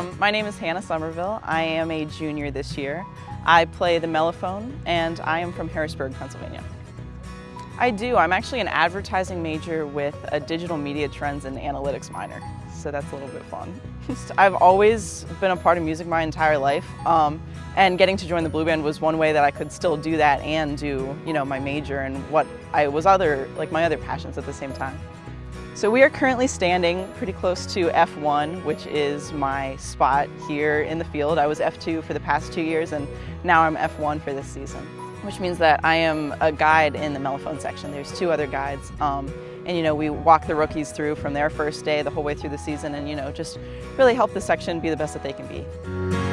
Um, my name is Hannah Somerville. I am a junior this year. I play the mellophone and I am from Harrisburg, Pennsylvania. I do. I'm actually an advertising major with a digital media trends and analytics minor, so that's a little bit fun. I've always been a part of music my entire life, um, and getting to join the Blue Band was one way that I could still do that and do, you know, my major and what I was other, like my other passions at the same time. So we are currently standing pretty close to F1, which is my spot here in the field. I was F2 for the past two years and now I'm F1 for this season, which means that I am a guide in the mellophone section. There's two other guides. Um, and you know, we walk the rookies through from their first day the whole way through the season and you know, just really help the section be the best that they can be.